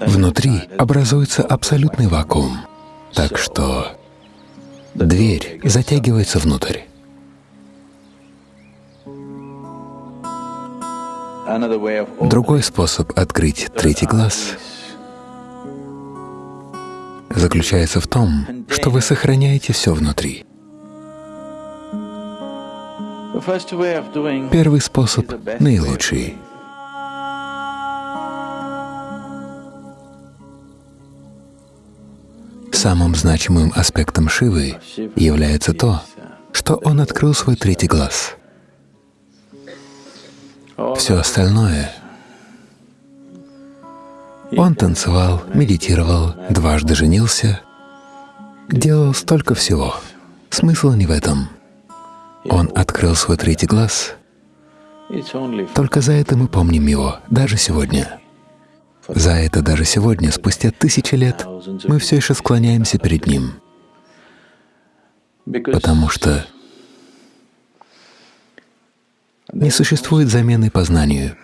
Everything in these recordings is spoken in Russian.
внутри образуется абсолютный вакуум, так что дверь затягивается внутрь. Другой способ открыть третий глаз заключается в том, что вы сохраняете все внутри. Первый способ наилучший. Самым значимым аспектом Шивы является то, что он открыл свой третий глаз. Все остальное он танцевал, медитировал, дважды женился, делал столько всего. Смысл не в этом. Он открыл свой третий глаз. Только за это мы помним его, даже сегодня. За это даже сегодня, спустя тысячи лет, мы все еще склоняемся перед Ним. Потому что не существует замены познанию.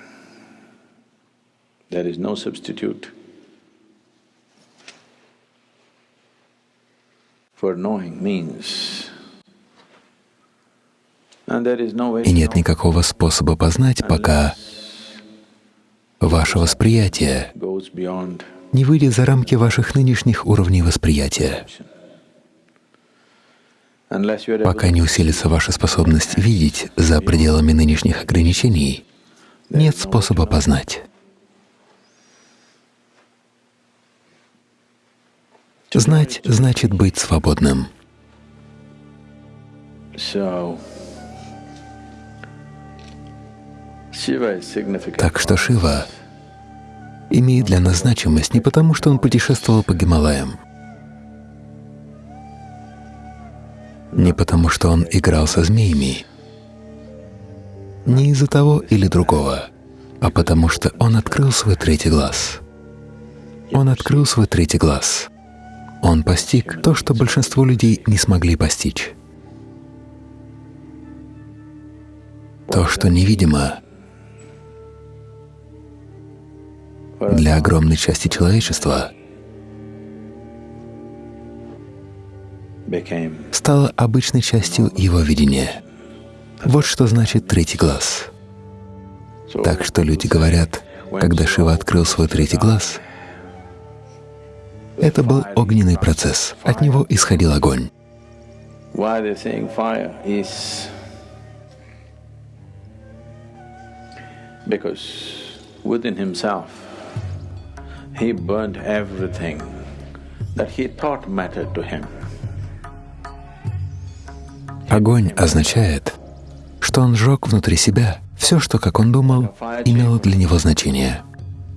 И нет никакого способа познать, пока ваше восприятие не выйдет за рамки ваших нынешних уровней восприятия, пока не усилится ваша способность видеть за пределами нынешних ограничений, нет способа познать. Знать значит быть свободным. Так что Шива имеет для нас значимость не потому, что он путешествовал по Гималаям, не потому, что он играл со змеями, не из-за того или другого, а потому что он открыл свой третий глаз. Он открыл свой третий глаз. Он постиг то, что большинство людей не смогли постичь. То, что невидимо для огромной части человечества, стало обычной частью его видения. Вот что значит третий глаз. Так что люди говорят, когда Шива открыл свой третий глаз, это был огненный процесс, от него исходил огонь. because within himself he burned everything that he thought mattered to him. Огонь означает, что он сжег внутри себя все, что, как он думал, имело для него значение.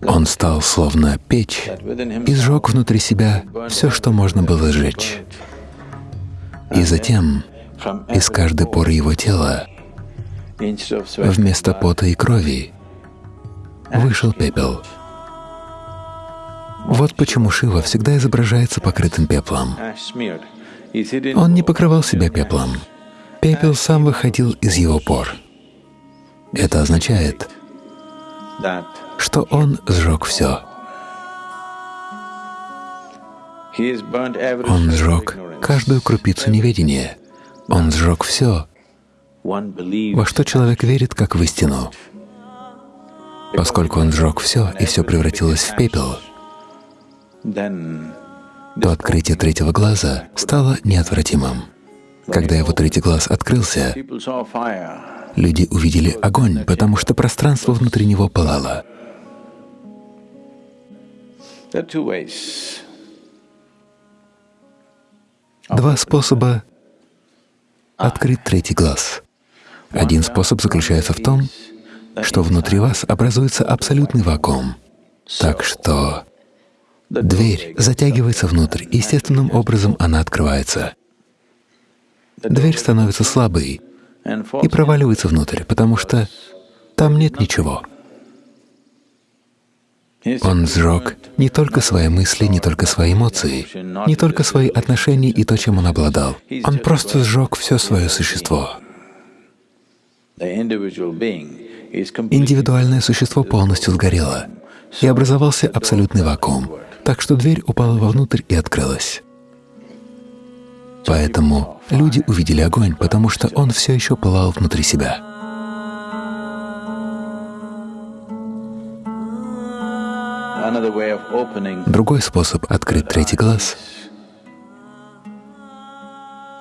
Он стал словно печь и сжег внутри себя все, что можно было сжечь. И затем из каждой поры его тела, вместо пота и крови, вышел пепел. Вот почему Шива всегда изображается покрытым пеплом. Он не покрывал себя пеплом. Пепел сам выходил из его пор. Это означает, что он сжег все. Он сжег каждую крупицу неведения. Он сжег все, во что человек верит, как в истину. Поскольку он сжег все, и все превратилось в пепел, то открытие третьего глаза стало неотвратимым. Когда его третий глаз открылся, люди увидели огонь, потому что пространство внутри него пылало. Два способа открыть третий глаз. Один способ заключается в том, что внутри вас образуется абсолютный вакуум. Так что дверь затягивается внутрь, естественным образом она открывается. Дверь становится слабой и проваливается внутрь, потому что там нет ничего. Он сжег не только свои мысли, не только свои эмоции, не только свои отношения и то, чем он обладал. Он просто сжег все свое существо. Индивидуальное существо полностью сгорело. и образовался абсолютный вакуум, так что дверь упала вовнутрь и открылась. Поэтому люди увидели огонь, потому что он все еще пылал внутри себя. Другой способ открыть третий глаз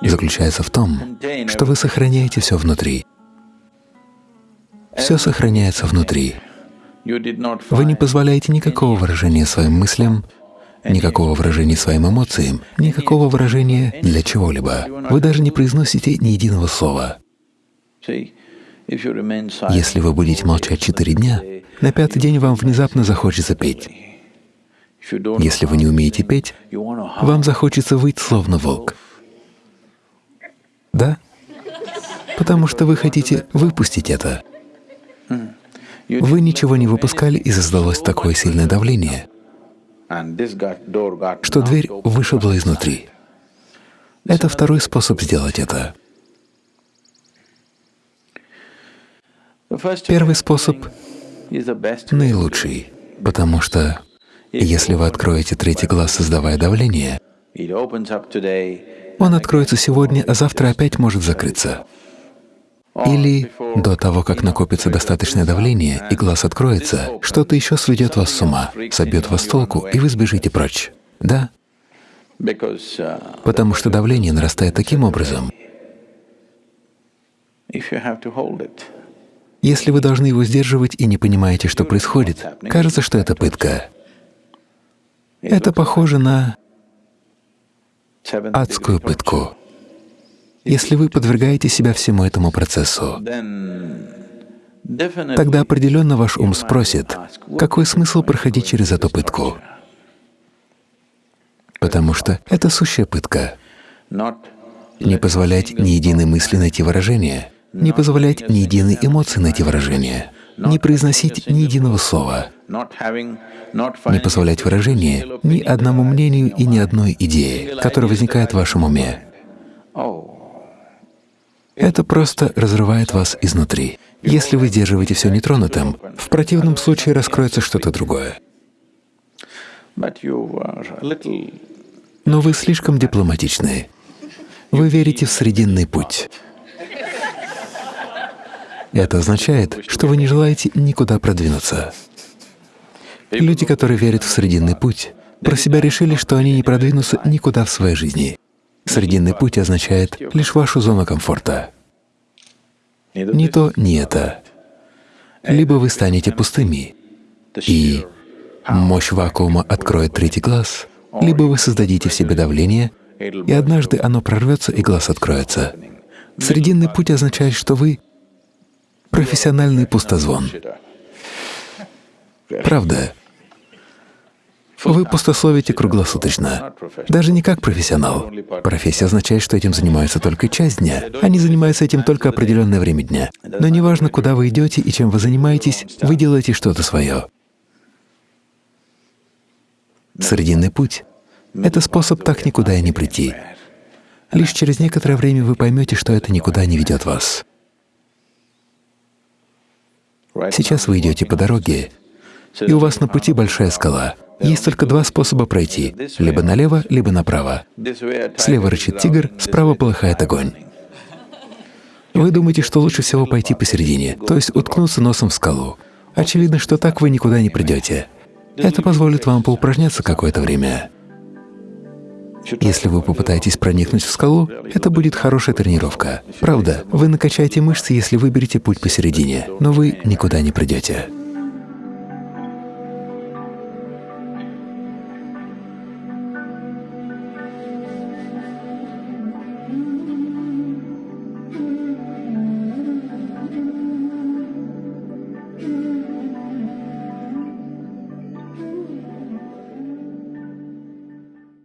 заключается в том, что вы сохраняете все внутри. Все сохраняется внутри. Вы не позволяете никакого выражения своим мыслям, никакого выражения своим эмоциям, никакого выражения для чего-либо. Вы даже не произносите ни единого слова. Если вы будете молчать четыре дня, на пятый день вам внезапно захочется петь. Если вы не умеете петь, вам захочется выть словно волк. Да? Потому что вы хотите выпустить это. Вы ничего не выпускали, и создалось такое сильное давление, что дверь вышибла изнутри. Это второй способ сделать это. Первый способ наилучший, потому что если вы откроете третий глаз, создавая давление, он откроется сегодня, а завтра опять может закрыться. Или до того, как накопится достаточное давление и глаз откроется, что-то еще сведет вас с ума, собьет вас толку, и вы сбежите прочь. Да? Потому что давление нарастает таким образом. Если вы должны его сдерживать и не понимаете, что происходит, кажется, что это пытка. Это похоже на адскую пытку. Если вы подвергаете себя всему этому процессу, тогда определенно ваш ум спросит, какой смысл проходить через эту пытку? Потому что это сущая пытка. Не позволять ни единой мысли найти выражение, не позволять ни единой эмоции найти выражение, не произносить ни единого слова, не позволять выражение ни одному мнению и ни одной идее, которая возникает в вашем уме. Это просто разрывает вас изнутри. Если вы держиваете все нетронутым, в противном случае раскроется что-то другое. Но вы слишком дипломатичны. Вы верите в срединный путь. Это означает, что вы не желаете никуда продвинуться. Люди, которые верят в срединный путь, про себя решили, что они не продвинутся никуда в своей жизни. Срединный путь означает лишь вашу зону комфорта. Ни то, ни это. Либо вы станете пустыми, и мощь вакуума откроет третий глаз, либо вы создадите в себе давление, и однажды оно прорвется, и глаз откроется. Срединный путь означает, что вы — профессиональный пустозвон. Правда. Вы пустословите круглосуточно, даже не как профессионал. Профессия означает, что этим занимаются только часть дня. Они занимаются этим только определенное время дня. Но неважно, куда вы идете и чем вы занимаетесь, вы делаете что-то свое. Срединный путь — это способ так никуда и не прийти. Лишь через некоторое время вы поймете, что это никуда не ведет вас. Сейчас вы идете по дороге, и у вас на пути большая скала. Есть только два способа пройти — либо налево, либо направо. Слева рычит тигр, справа полыхает огонь. Вы думаете, что лучше всего пойти посередине, то есть уткнуться носом в скалу. Очевидно, что так вы никуда не придете. Это позволит вам поупражняться какое-то время. Если вы попытаетесь проникнуть в скалу, это будет хорошая тренировка. Правда, вы накачаете мышцы, если выберете путь посередине, но вы никуда не придете.